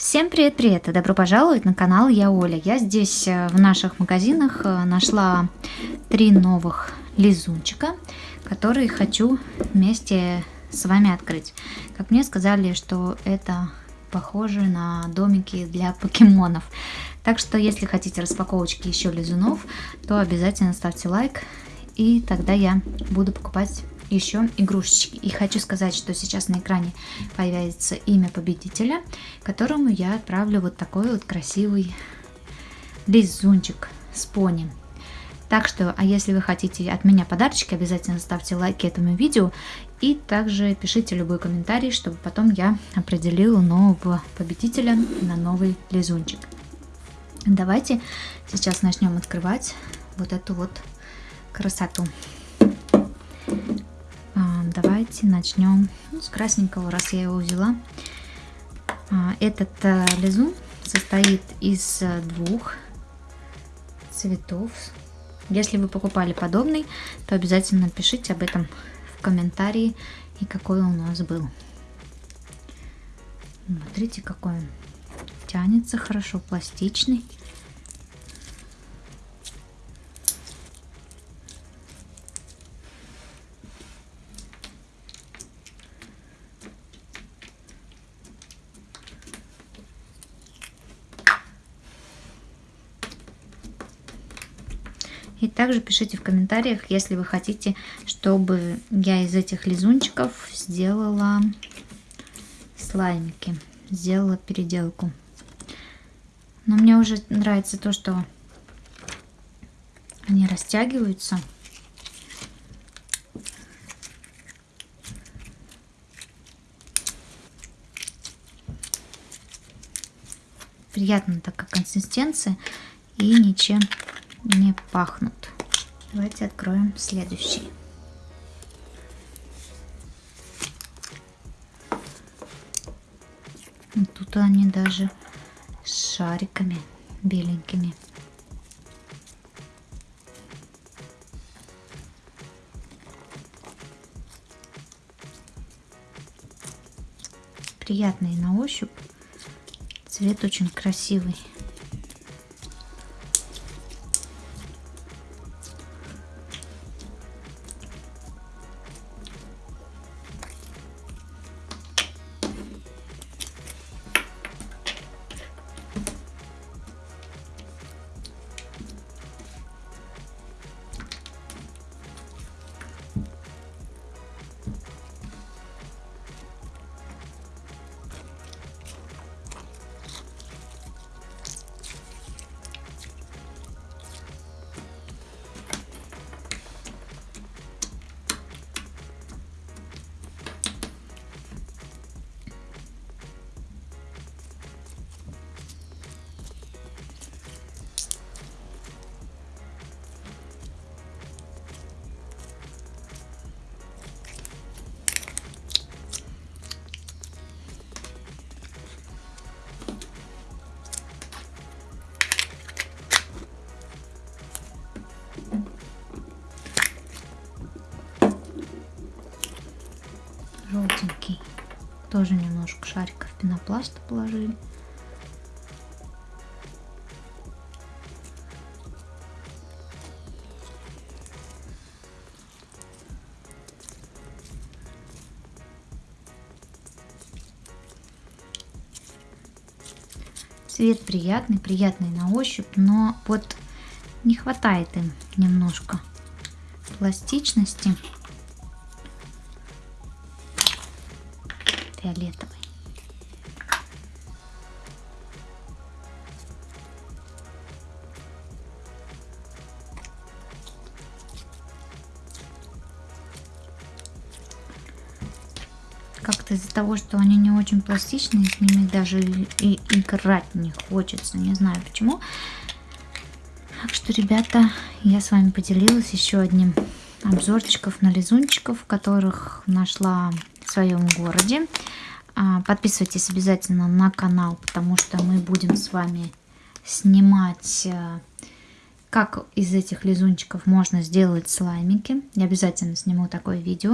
Всем привет-привет и добро пожаловать на канал Я Оля. Я здесь э, в наших магазинах э, нашла три новых лизунчика, которые хочу вместе с вами открыть. Как мне сказали, что это похоже на домики для покемонов. Так что, если хотите распаковочки еще лизунов, то обязательно ставьте лайк, и тогда я буду покупать еще игрушечки. И хочу сказать, что сейчас на экране появится имя победителя, которому я отправлю вот такой вот красивый лизунчик с пони. Так что, а если вы хотите от меня подарочки, обязательно ставьте лайки этому видео и также пишите любой комментарий, чтобы потом я определила нового победителя на новый лизунчик. Давайте сейчас начнем открывать вот эту вот красоту. Давайте начнем ну, с красненького, раз я его взяла. А, этот а, лизун состоит из двух цветов. Если вы покупали подобный, то обязательно пишите об этом в комментарии и какой он у нас был. Смотрите, какой он тянется хорошо, пластичный. И также пишите в комментариях, если вы хотите, чтобы я из этих лизунчиков сделала слаймики, сделала переделку. Но мне уже нравится то, что они растягиваются. Приятно такая консистенция и ничем не пахнут. Давайте откроем следующий. Тут они даже с шариками беленькими. Приятный на ощупь. Цвет очень красивый. Тоже немножко шариков пенопласта положили. Цвет приятный, приятный на ощупь, но вот не хватает им немножко пластичности. Фиолетовый. Как-то из-за того, что они не очень пластичные, с ними даже и, играть не хочется. Не знаю почему. Так что, ребята, я с вами поделилась еще одним обзорчиков на лизунчиков, которых нашла в своем городе. А, подписывайтесь обязательно на канал, потому что мы будем с вами снимать, э, как из этих лизунчиков можно сделать слаймики. Я обязательно сниму такое видео.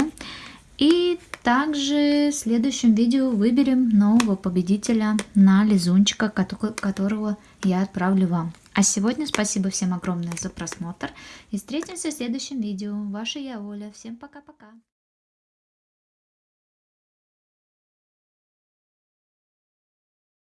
И также в следующем видео выберем нового победителя на лизунчика, которого я отправлю вам. А сегодня спасибо всем огромное за просмотр. И встретимся в следующем видео. Ваша я Оля. Всем пока-пока.